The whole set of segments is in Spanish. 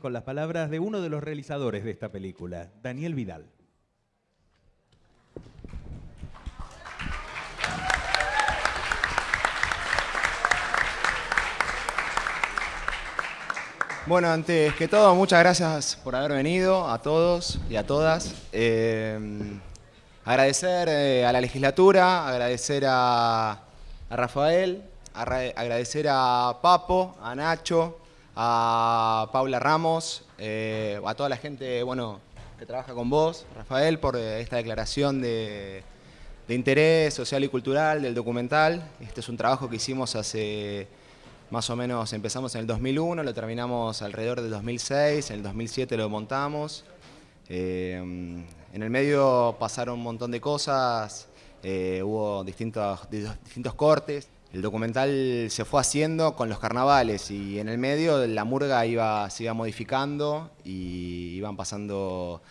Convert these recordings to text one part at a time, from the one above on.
con las palabras de uno de los realizadores de esta película, Daniel Vidal. Bueno, antes que todo, muchas gracias por haber venido a todos y a todas. Eh, agradecer eh, a la legislatura, agradecer a, Rafael, agradecer a Papo, a Nacho, a Paula Ramos, eh, a toda la gente bueno, que trabaja con vos, Rafael, por esta declaración de, interés social y cultural del documental. Este es un trabajo que hicimos hace más o menos empezamos en el 2001, lo terminamos alrededor del 2006, en el 2007 lo montamos. Eh, en el medio pasaron un montón de cosas, eh, hubo distintos, distintos cortes. El documental se fue haciendo con los carnavales y en el medio la murga iba, se iba modificando y iban pasando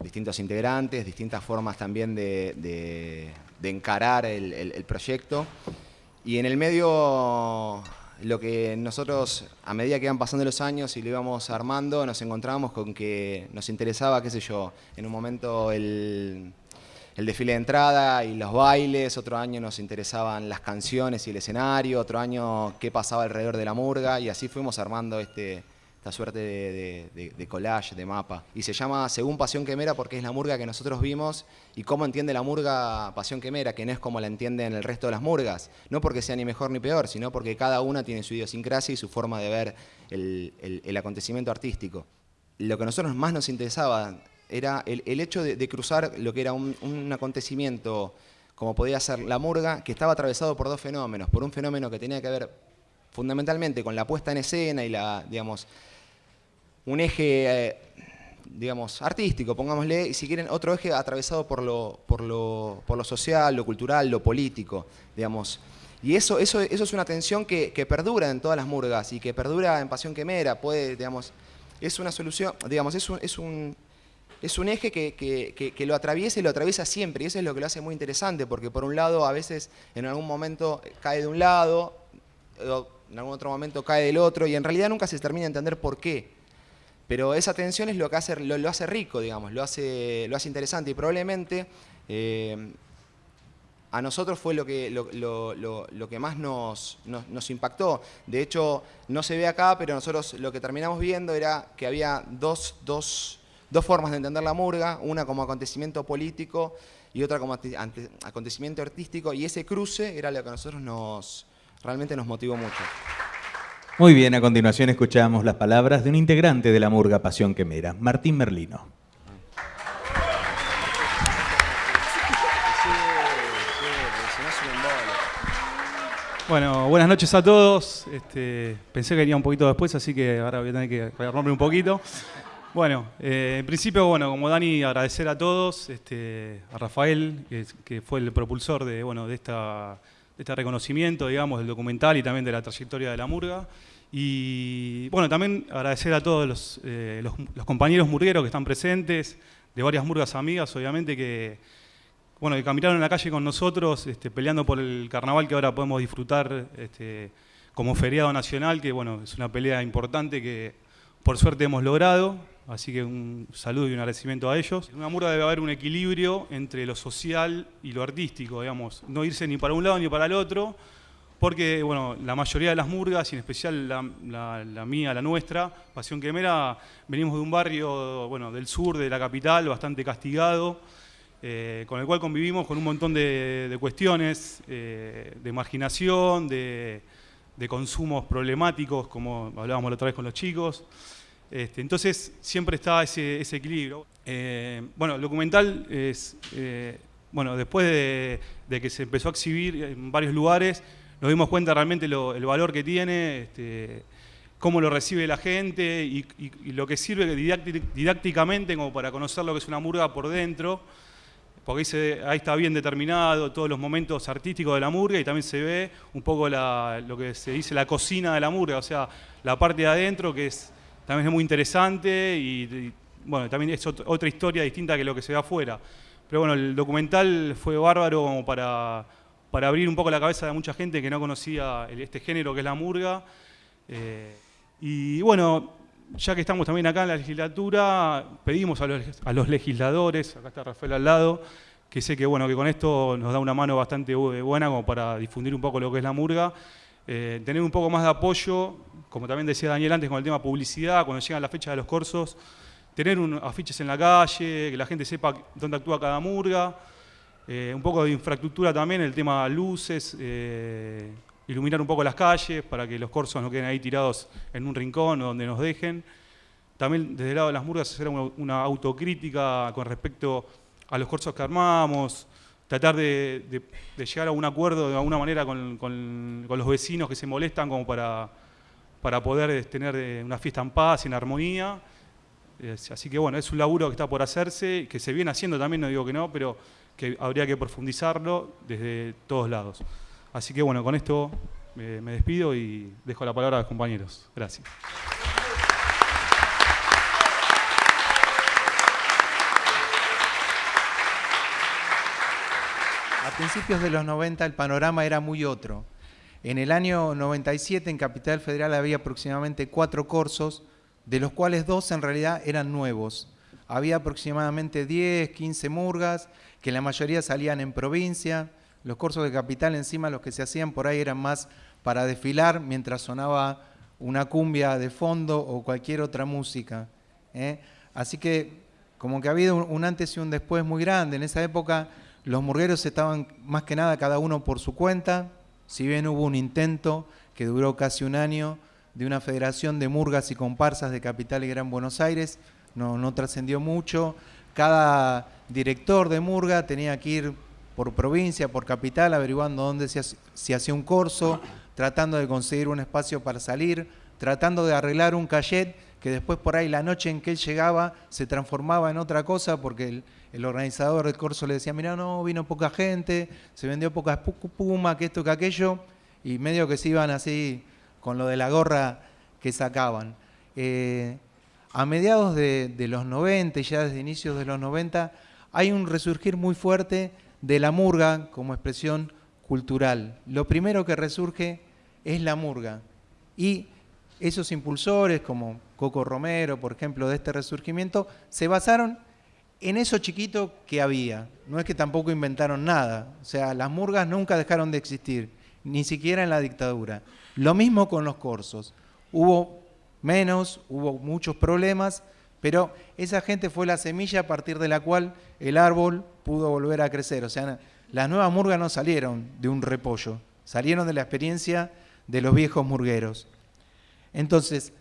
distintos integrantes, distintas formas también de, encarar el proyecto. Y en el medio lo que nosotros, a medida que iban pasando los años y lo íbamos armando, nos encontrábamos con que nos interesaba, qué sé yo, en un momento el, desfile de entrada y los bailes, otro año nos interesaban las canciones y el escenario, otro año qué pasaba alrededor de la murga, y así fuimos armando este, esta suerte de, collage, de mapa. Y se llama Según Pasión Quemera porque es la murga que nosotros vimos y cómo entiende la murga Pasión Quemera, que no es como la entienden el resto de las murgas. No porque sea ni mejor ni peor, sino porque cada una tiene su idiosincrasia y su forma de ver el, acontecimiento artístico. Lo que a nosotros más nos interesaba era el, hecho de, cruzar lo que era un, un acontecimiento como podía ser la murga, que estaba atravesado por dos fenómenos. Por un fenómeno que tenía que ver fundamentalmente con la puesta en escena y la, digamos, un eje, eh, digamos, artístico, pongámosle, y si quieren otro eje atravesado por lo, por lo, por lo social, lo cultural, lo político, digamos. Y eso, eso, eso es una tensión que, perdura en todas las murgas y que perdura en Pasión Quemera, puede, digamos, es una solución, digamos, es un, es un eje que, que, lo atraviesa y lo atraviesa siempre, y eso es lo que lo hace muy interesante, porque por un lado a veces en algún momento cae de un lado, en algún otro momento cae del otro, y en realidad nunca se termina de entender por qué. Pero esa tensión es lo que hace, lo, hace rico, digamos, lo hace, lo hace interesante y probablemente eh, a nosotros fue lo que, lo, que más nos, nos, impactó. De hecho, no se ve acá, pero nosotros lo que terminamos viendo era que había dos, dos, dos formas de entender la murga, una como acontecimiento político y otra como acontecimiento artístico, y ese cruce era lo que a nosotros nos, realmente nos motivó mucho. Muy bien, a continuación escuchamos las palabras de un integrante de la murga Pasión Quemera, Martín Merlino. Bueno, buenas noches a todos. Este, pensé que venía un poquito después, así que ahora voy a tener que rearmarme un poquito. Bueno, eh, en principio, bueno, como Dani, agradecer a todos, este, a Rafael, que, fue el propulsor de, bueno, de esta este reconocimiento, digamos, del documental y también de la trayectoria de la murga. Y bueno, también agradecer a todos los, eh, compañeros murgueros que están presentes, de varias murgas amigas, obviamente, que, bueno, que caminaron en la calle con nosotros, este, peleando por el carnaval que ahora podemos disfrutar este, como feriado nacional, que bueno, es una pelea importante que por suerte hemos logrado. Así que un saludo y un agradecimiento a ellos. En una murga debe haber un equilibrio entre lo social y lo artístico, digamos. No irse ni para un lado ni para el otro, porque bueno, la mayoría de las murgas, y en especial la, mía, la nuestra, Pasión Quemera, venimos de un barrio bueno, del sur de la capital, bastante castigado, eh, con el cual convivimos con un montón de, cuestiones, eh, de marginación, de, de consumos problemáticos, como hablábamos la otra vez con los chicos. Este, entonces siempre está ese, equilibrio. Eh, bueno, el documental es, eh, bueno, después de, que se empezó a exhibir en varios lugares, nos dimos cuenta realmente el valor que tiene, este, cómo lo recibe la gente y, lo que sirve didácticamente como para conocer lo que es una murga por dentro, porque ahí, está bien determinado todos los momentos artísticos de la murga y también se ve un poco lo que se dice la cocina de la murga, o sea, la parte de adentro que es también es muy interesante y, bueno, también es otra historia distinta que lo que se ve afuera. Pero bueno, el documental fue bárbaro como para, para abrir un poco la cabeza de mucha gente que no conocía este género que es la murga. Eh, y bueno, ya que estamos también acá en la legislatura, pedimos a los, legisladores, acá está Rafael al lado, que sé que, bueno, que con esto nos da una mano bastante buena como para difundir un poco lo que es la murga, eh, tener un poco más de apoyo, como también decía Daniel antes con el tema publicidad, cuando llegan las fechas de los corsos, tener afiches en la calle, que la gente sepa dónde actúa cada murga, eh, un poco de infraestructura también, el tema luces, eh, iluminar un poco las calles para que los corsos no queden ahí tirados en un rincón o donde nos dejen. También desde el lado de las murgas hacer una, autocrítica con respecto a los corsos que armamos, tratar de, llegar a un acuerdo de alguna manera con, los vecinos que se molestan como para, para poder tener eh, una fiesta en paz, en armonía. Así que bueno, es un laburo que está por hacerse, que se viene haciendo también, no digo que no, pero que habría que profundizarlo desde todos lados. Así que bueno, con esto me, despido y dejo la palabra a los compañeros. Gracias. A principios de los 90 el panorama era muy otro. En el año 97 en Capital Federal había aproximadamente cuatro cursos, de los cuales dos en realidad eran nuevos. Había aproximadamente 10, 15 murgas, que la mayoría salían en provincia, los cursos de capital encima los que se hacían por ahí eran más para desfilar mientras sonaba una cumbia de fondo o cualquier otra música. ¿eh? Así que como que ha habido un antes y un después muy grande. En esa época los murgueros estaban más que nada cada uno por su cuenta, si bien hubo un intento que duró casi un año de una federación de murgas y comparsas de Capital y Gran Buenos Aires, no, no trascendió mucho. Cada director de murga tenía que ir por provincia, por capital, averiguando dónde se, hacía un corso, tratando de conseguir un espacio para salir, tratando de arreglar un cachet que después por ahí la noche en que él llegaba se transformaba en otra cosa porque el, organizador del corso le decía, mira, no, vino poca gente, se vendió poca espuma, que esto, que aquello, y medio que se iban así con lo de la gorra que sacaban. Eh, a mediados de, de los 90, ya desde inicios de los 90, hay un resurgir muy fuerte de la murga como expresión cultural. Lo primero que resurge es la murga. Y esos impulsores, como Coco Romero, por ejemplo, de este resurgimiento, se basaron en eso chiquito que había. No es que tampoco inventaron nada. O sea, las murgas nunca dejaron de existir, ni siquiera en la dictadura. Lo mismo con los corsos. Hubo menos, hubo muchos problemas, pero esa gente fue la semilla a partir de la cual el árbol pudo volver a crecer. O sea, las nuevas murgas no salieron de un repollo, salieron de la experiencia de los viejos murgueros. Entonces,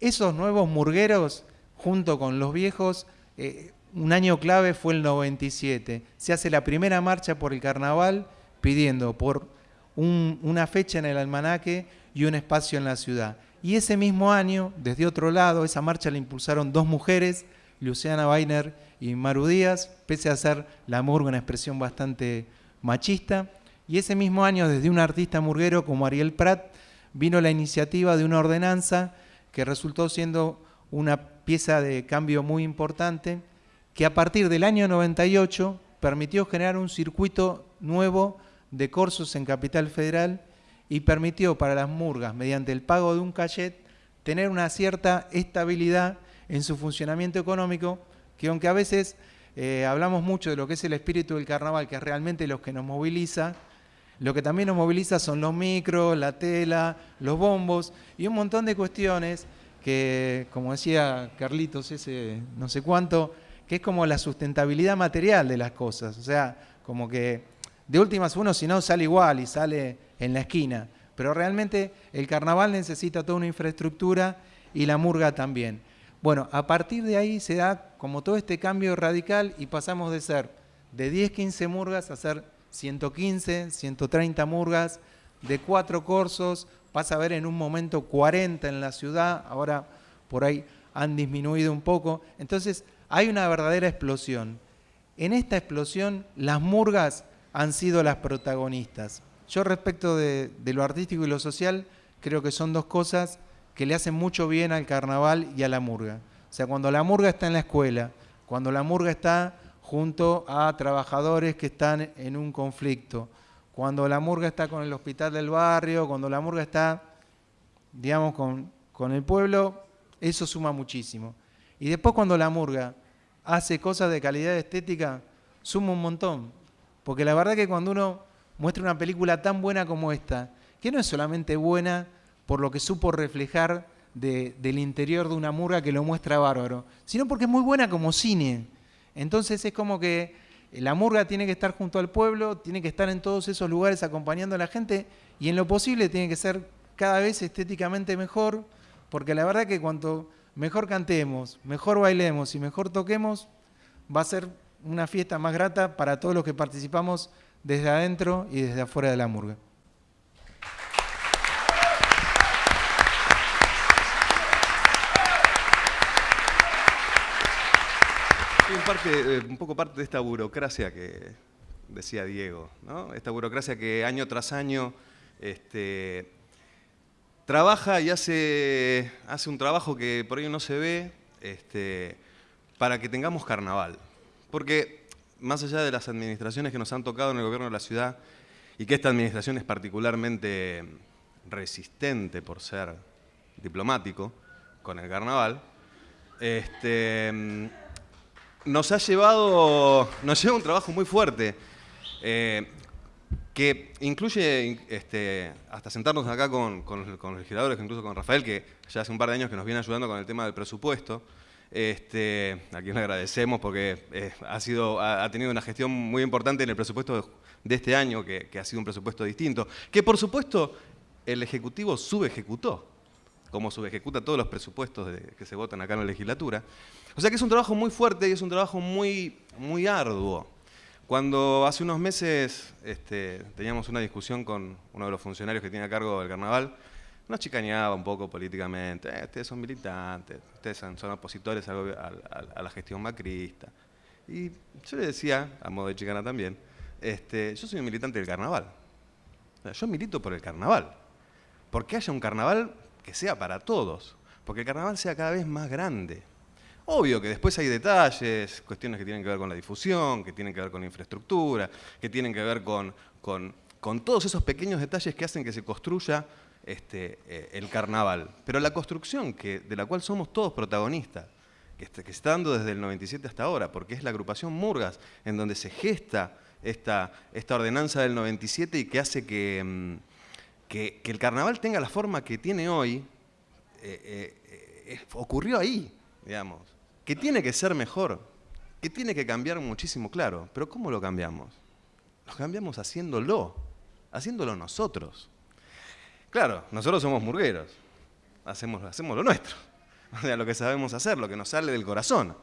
esos nuevos murgueros, junto con los viejos, eh, un año clave fue el 97. Se hace la primera marcha por el carnaval pidiendo por una fecha en el almanaque y un espacio en la ciudad. Y ese mismo año, desde otro lado, esa marcha la impulsaron dos mujeres, Luciana Weiner y Maru Díaz, pese a ser la murga una expresión bastante machista. Y ese mismo año, desde un artista murguero como Ariel Prat, vino la iniciativa de una ordenanza que resultó siendo una pieza de cambio muy importante, que a partir del año 98 permitió generar un circuito nuevo de corsos en Capital Federal y permitió para las murgas, mediante el pago de un cachet, tener una cierta estabilidad en su funcionamiento económico, que aunque a veces eh, hablamos mucho de lo que es el espíritu del carnaval, que es realmente lo que nos moviliza, lo que también nos moviliza son los micros, la tela, los bombos y un montón de cuestiones que, como decía Carlitos, ese no sé cuánto, que es como la sustentabilidad material de las cosas. O sea, como que de últimas uno si no sale igual y sale en la esquina. Pero realmente el carnaval necesita toda una infraestructura y la murga también. Bueno, a partir de ahí se da como todo este cambio radical y pasamos de ser de 10, 15 murgas a ser 115, 130 murgas, de cuatro corsos, pasa a ver en un momento 40 en la ciudad, ahora por ahí han disminuido un poco. Entonces hay una verdadera explosión. En esta explosión las murgas han sido las protagonistas. Yo respecto de, lo artístico y lo social, creo que son dos cosas que le hacen mucho bien al carnaval y a la murga. O sea, cuando la murga está en la escuela, cuando la murga está junto a trabajadores que están en un conflicto, cuando la murga está con el hospital del barrio, cuando la murga está, digamos, con, con el pueblo, eso suma muchísimo. Y después cuando la murga hace cosas de calidad estética, suma un montón. Porque la verdad que cuando uno muestra una película tan buena como esta, que no es solamente buena por lo que supo reflejar del interior de una murga que lo muestra bárbaro, sino porque es muy buena como cine. Entonces es como que la murga tiene que estar junto al pueblo, tiene que estar en todos esos lugares acompañando a la gente y en lo posible tiene que ser cada vez estéticamente mejor, porque la verdad que cuanto mejor cantemos, mejor bailemos y mejor toquemos, va a ser una fiesta más grata para todos los que participamos desde adentro y desde afuera de la murga. Eh, un poco parte de esta burocracia que decía Diego, esta burocracia que año tras año este, trabaja y hace, hace un trabajo que por ello no se ve este, para que tengamos carnaval. Porque más allá de las administraciones que nos han tocado en el gobierno de la ciudad, y que esta administración es particularmente resistente por ser diplomático con el carnaval, este, nos ha llevado, nos lleva un trabajo muy fuerte, eh, que incluye este, hasta sentarnos acá con, los legisladores, incluso con Rafael, que ya hace un par de años que nos viene ayudando con el tema del presupuesto, este, a quien le agradecemos porque eh, ha, sido, ha, tenido una gestión muy importante en el presupuesto de este año, que, ha sido un presupuesto distinto, que por supuesto el Ejecutivo subejecutó, como subejecuta todos los presupuestos que se votan acá en la legislatura. O sea que es un trabajo muy fuerte y es un trabajo muy, muy arduo. Cuando hace unos meses este, teníamos una discusión con uno de los funcionarios que tiene a cargo del carnaval, nos chicañaba un poco políticamente, eh, ustedes son militantes, ustedes son, opositores a, la gestión macrista. Y yo le decía, a modo de chicana también, este, yo soy un militante del carnaval. yo milito por el carnaval. Porque haya un carnaval que sea para todos. Porque el carnaval sea cada vez más grande. Obvio que después hay detalles, cuestiones que tienen que ver con la difusión, que tienen que ver con la infraestructura, que tienen que ver con, todos esos pequeños detalles que hacen que se construya este, eh, el carnaval. Pero la construcción que, de la cual somos todos protagonistas, que, que, está dando desde el 97 hasta ahora, porque es la agrupación Murgas, en donde se gesta esta, esta ordenanza del 97 y que hace mm, que, el carnaval tenga la forma que tiene hoy, eh, eh, ocurrió ahí, digamos que tiene que ser mejor, que tiene que cambiar muchísimo, claro. Pero ¿cómo lo cambiamos? Lo cambiamos haciéndolo, haciéndolo nosotros. Claro, nosotros somos murgueros, hacemos, hacemos lo nuestro, o sea, lo que sabemos hacer, lo que nos sale del corazón.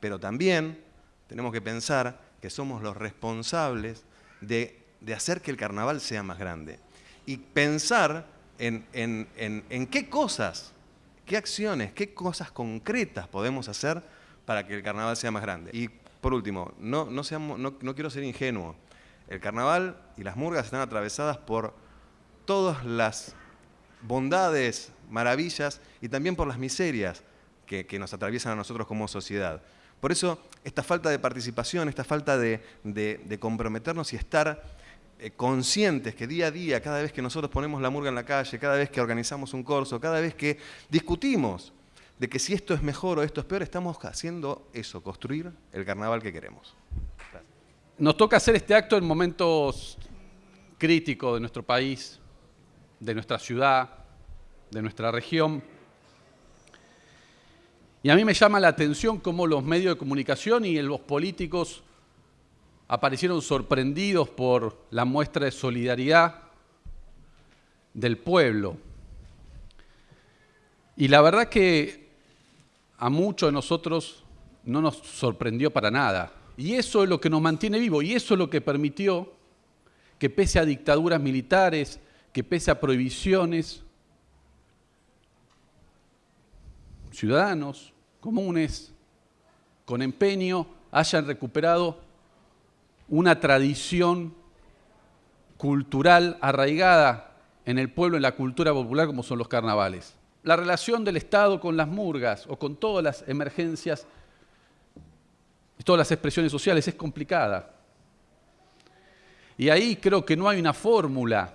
Pero también tenemos que pensar que somos los responsables de, hacer que el carnaval sea más grande. Y pensar en, en qué cosas ¿Qué acciones, qué cosas concretas podemos hacer para que el carnaval sea más grande? Y por último, no, no, seamos, no, quiero ser ingenuo. El carnaval y las murgas están atravesadas por todas las bondades, maravillas y también por las miserias que, nos atraviesan a nosotros como sociedad. Por eso, esta falta de participación, esta falta de, de comprometernos y estar conscientes que día a día, cada vez que nosotros ponemos la murga en la calle, cada vez que organizamos un corso, cada vez que discutimos de que si esto es mejor o esto es peor, estamos haciendo eso, construir el carnaval que queremos. Nos toca hacer este acto en momentos críticos de nuestro país, de nuestra ciudad, de nuestra región. Y a mí me llama la atención cómo los medios de comunicación y los políticos aparecieron sorprendidos por la muestra de solidaridad del pueblo. Y la verdad que a muchos de nosotros no nos sorprendió para nada. Y eso es lo que nos mantiene vivos y eso es lo que permitió que pese a dictaduras militares, que pese a prohibiciones, ciudadanos comunes con empeño hayan recuperado una tradición cultural arraigada en el pueblo, en la cultura popular, como son los carnavales. La relación del Estado con las murgas o con todas las emergencias, todas las expresiones sociales es complicada. Y ahí creo que no hay una fórmula.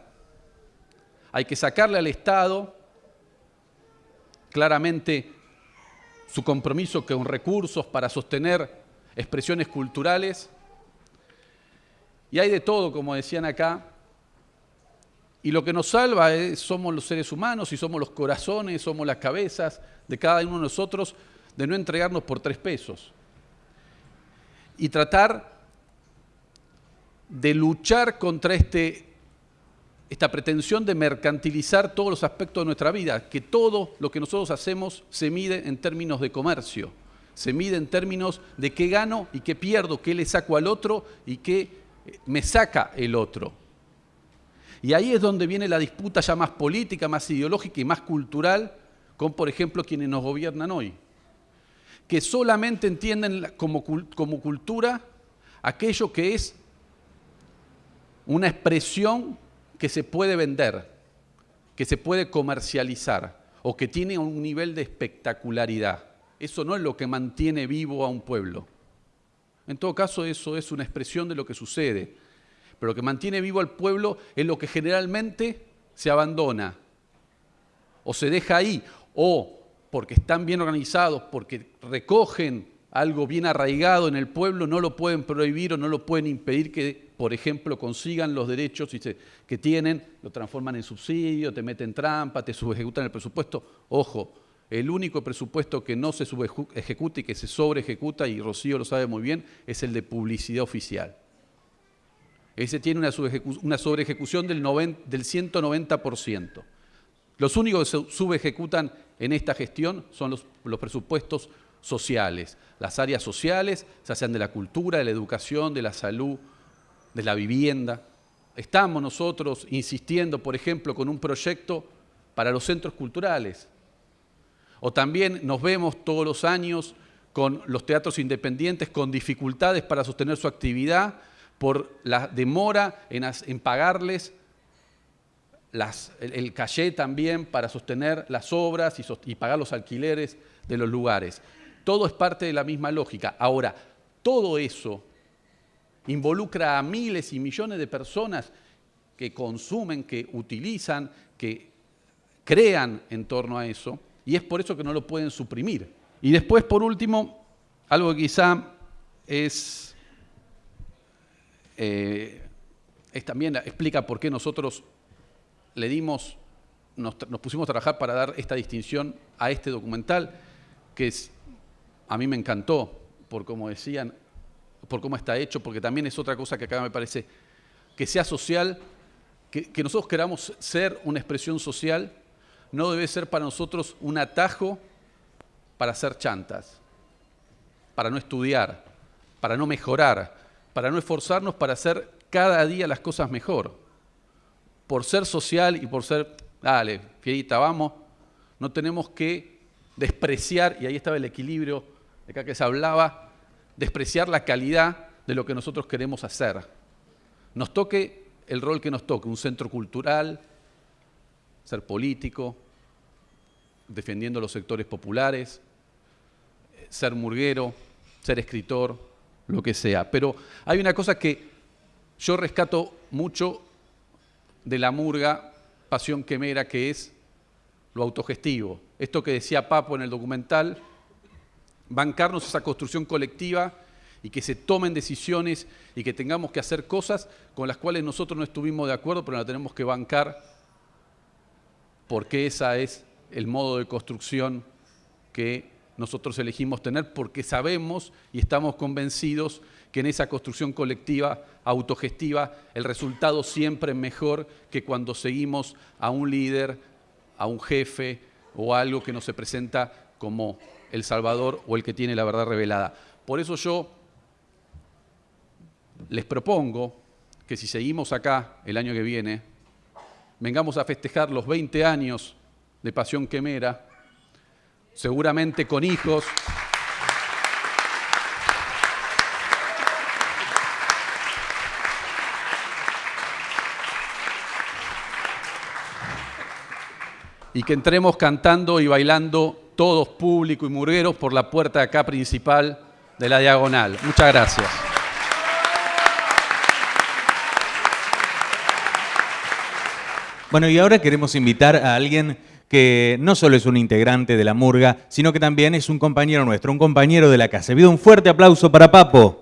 Hay que sacarle al Estado claramente su compromiso con recursos para sostener expresiones culturales. Y hay de todo, como decían acá. Y lo que nos salva es, somos los seres humanos y somos los corazones, somos las cabezas de cada uno de nosotros de no entregarnos por tres pesos. Y tratar de luchar contra este, esta pretensión de mercantilizar todos los aspectos de nuestra vida, que todo lo que nosotros hacemos se mide en términos de comercio, se mide en términos de qué gano y qué pierdo, qué le saco al otro y qué me saca el otro. Y ahí es donde viene la disputa ya más política, más ideológica y más cultural con, por ejemplo, quienes nos gobiernan hoy, que solamente entienden como, cultura aquello que es una expresión que se puede vender, que se puede comercializar o que tiene un nivel de espectacularidad. Eso no es lo que mantiene vivo a un pueblo. En todo caso, eso es una expresión de lo que sucede. Pero lo que mantiene vivo al pueblo es lo que generalmente se abandona o se deja ahí, o porque están bien organizados, porque recogen algo bien arraigado en el pueblo, no lo pueden prohibir o no lo pueden impedir que, por ejemplo, consigan los derechos que tienen, lo transforman en subsidio, te meten trampa, te subejecutan el presupuesto. Ojo, el único presupuesto que no se subejecuta y que se sobreejecuta, y Rocío lo sabe muy bien, es el de publicidad oficial. Ese tiene una, una sobreejecución del, del 190%. Los únicos que se subejecutan en esta gestión son los, los presupuestos sociales, las áreas sociales, ya sean de la cultura, de la educación, de la salud, de la vivienda. Estamos nosotros insistiendo, por ejemplo, con un proyecto para los centros culturales. O también nos vemos todos los años con los teatros independientes con dificultades para sostener su actividad por la demora en, pagarles el, calle también para sostener las obras y pagar los alquileres de los lugares. Todo es parte de la misma lógica. Ahora, todo eso involucra a miles y millones de personas que consumen, que utilizan, que crean en torno a eso, y es por eso que no lo pueden suprimir. Y después, por último, algo que quizá es, eh, es también explica por qué nosotros le dimos, nos, pusimos a trabajar para dar esta distinción a este documental, que a mí me encantó por cómo decían, por cómo está hecho, porque también es otra cosa que acá me parece que sea social, que, nosotros queramos ser una expresión social, no debe ser para nosotros un atajo para hacer chantas, para no estudiar, para no mejorar, para no esforzarnos para hacer cada día las cosas mejor. Por ser social y por ser, dale, fierita, vamos, no tenemos que despreciar, y ahí estaba el equilibrio de acá que se hablaba, despreciar la calidad de lo que nosotros queremos hacer. Nos toque el rol que nos toque, un centro cultural, ser político, defendiendo los sectores populares, ser murguero, ser escritor, lo que sea. Pero hay una cosa que yo rescato mucho de la murga Pasión Quemera, que es lo autogestivo. Esto que decía Papo en el documental, bancarnos esa construcción colectiva y que se tomen decisiones y que tengamos que hacer cosas con las cuales nosotros no estuvimos de acuerdo, pero la tenemos que bancar porque ese es el modo de construcción que nosotros elegimos tener, porque sabemos y estamos convencidos que en esa construcción colectiva, autogestiva, el resultado siempre es mejor que cuando seguimos a un líder, a un jefe o algo que no se presenta como el Salvador o el que tiene la verdad revelada. Por eso yo les propongo que si seguimos acá el año que viene, vengamos a festejar los 20 años de Pasión Quemera, seguramente con hijos. Y que entremos cantando y bailando todos público y murgueros por la puerta acá principal de la diagonal. Muchas gracias. Bueno, y ahora queremos invitar a alguien que no solo es un integrante de la murga, sino que también es un compañero nuestro, un compañero de la casa. Pido un fuerte aplauso para Papo.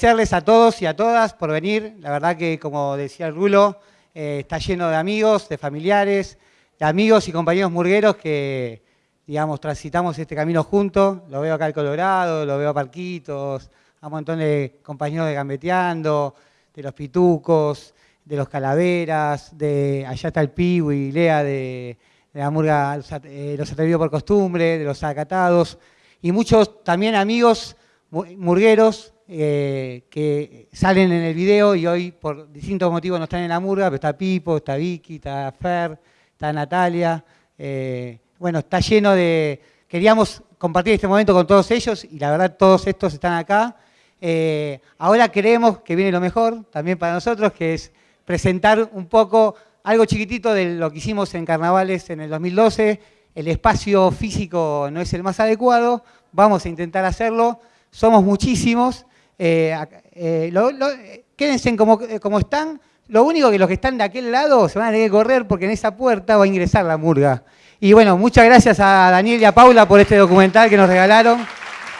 Agradecerles a todos y a todas por venir. La verdad que, como decía el Rulo, eh, está lleno de amigos, de familiares, de amigos y compañeros murgueros que, digamos, transitamos este camino juntos. Lo veo acá en Colorado, lo veo a Parquitos, a un montón de compañeros de Gambeteando, de los Pitucos, de los Calaveras, de allá está el y Lea de, la murga Los eh, Los Atrevidos por Costumbre, de los Acatados, y muchos también amigos mu- murgueros eh, que salen en el video y hoy por distintos motivos no están en la murga, pero está Pipo, está Vicky, está Fer, está Natalia. eh, bueno, está lleno de... Queríamos compartir este momento con todos ellos y la verdad todos estos están acá. Eh, ahora creemos que viene lo mejor también para nosotros, que es presentar un poco algo chiquitito de lo que hicimos en Carnavales en el 2012. El espacio físico no es el más adecuado, vamos a intentar hacerlo. Somos muchísimos. Eh, eh, quédense como, eh, como están. Lo único que los que están de aquel lado se van a tener que correr porque en esa puerta va a ingresar la murga. Y bueno, muchas gracias a Daniel y a Paula por este documental que nos regalaron.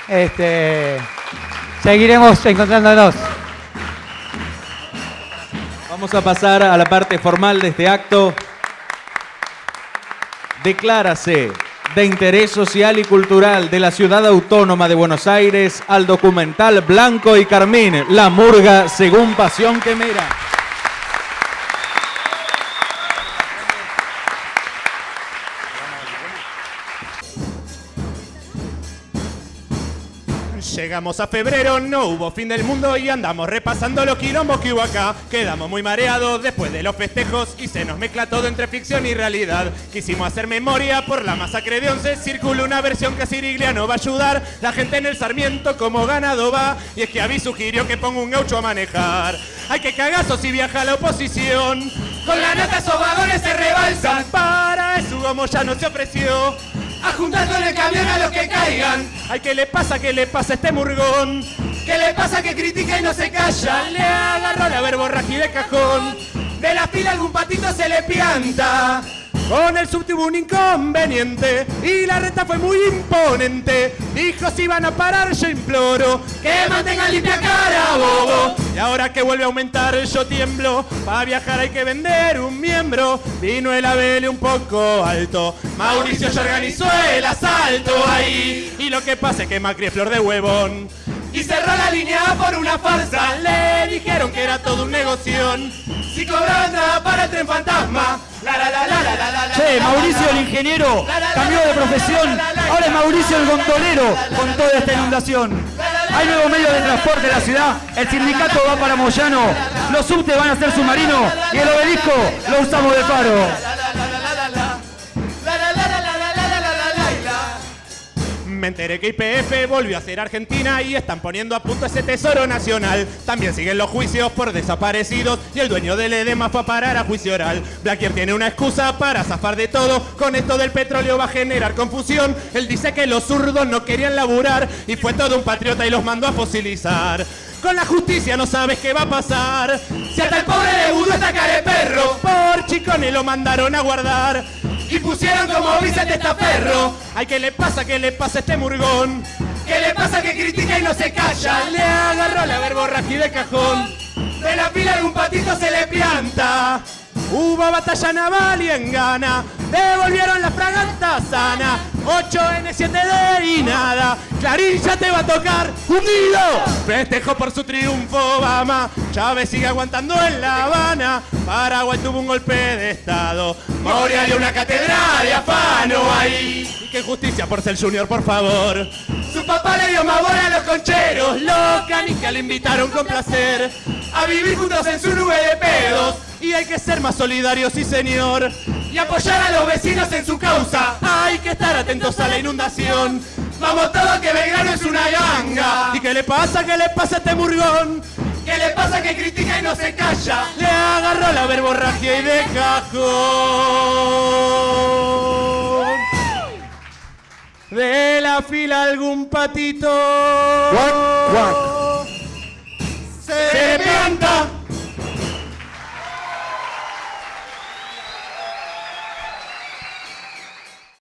Este, seguiremos encontrándonos. Vamos a pasar a la parte formal de este acto. Declárase de interés social y cultural de la ciudad autónoma de Buenos Aires al documental Blanco y Carmín, La Murga según Pasión Quemera. Llegamos a febrero, no hubo fin del mundo y andamos repasando los quilombos que hubo acá. Quedamos muy mareados después de los festejos y se nos mezcla todo entre ficción y realidad. Quisimos hacer memoria por la masacre de once, circula una versión que a Sirigliano va a ayudar. La gente en el Sarmiento como ganado va y es que Avi sugirió que ponga un gaucho a manejar. Hay que cagazo si viaja la oposición. Con la nata esos vagones se rebalsan. Para eso Hugo Moyano se ofreció a juntar con el camión a los que caigan. Ay, ¿qué le pasa? ¿Qué le pasa a este murgón? ¿Qué le pasa que critica y no se calla? Le agarró la verborragia de cajón. De la fila algún patito se le pianta. Con el sub tuvo un inconveniente y la renta fue muy imponente. Dijo si van a parar yo imploro que mantengan limpia cara, bobo. Y ahora que vuelve a aumentar yo tiemblo. Para viajar hay que vender un miembro. Vino el abele un poco alto. Mauricio ya organizó el asalto ahí. Y lo que pasa es que Macri es flor de huevón. Y cerró la línea por una farsa. Le dijeron que era todo un negoción. Si cobraban nada para el tren fantasma. La, la, la, la, la, la, la, Che, Mauricio el ingeniero cambió de profesión. Ahora es Mauricio el gondolero con toda esta inundación. Hay nuevos medios de transporte en la ciudad. El sindicato va para Moyano. Los subtes van a ser submarinos. Y el obelisco lo usamos de faro. Me enteré que IPF volvió a ser Argentina y están poniendo a punto ese tesoro nacional. También siguen los juicios por desaparecidos y el dueño del edema fue a parar a juicio oral. Blaquier tiene una excusa para zafar de todo. Con esto del petróleo va a generar confusión. Él dice que los zurdos no querían laburar y fue todo un patriota y los mandó a fosilizar. Con la justicia no sabes qué va a pasar. Si hasta el pobre de Budo está cara perro, por chicones lo mandaron a guardar. Y pusieron como Vicente Estaferro. Ay, ¿qué le pasa? ¿Qué le pasa a este murgón? ¿Qué le pasa que critica y no se calla? Le agarró la verborragia de cajón. De la pila algún patito se le pianta. Hubo batalla naval y en gana. Devolvieron la fragata sana. 8N7D y nada. Clarín ya te va a tocar hundido. Festejo por su triunfo Obama. Chávez sigue aguantando en La Habana. Paraguay tuvo un golpe de estado. Moria y una catedral de afano ahí. Y que justicia por ser junior, por favor. Su papá le dio más a los concheros. Loca ni que le invitaron con placer. A vivir juntos en su nube de pedos. Y hay que ser más solidarios, sí señor y apoyar a los vecinos en su causa. Hay que estar atentos a la inundación. Vamos todos que Belgrano es una ganga. ¿Y qué le pasa? ¿Qué le pasa a este murgón? ¿Qué le pasa que critica y no se calla? Le agarró la verborragia y de cajón. De la fila algún patito. Se, se pianta.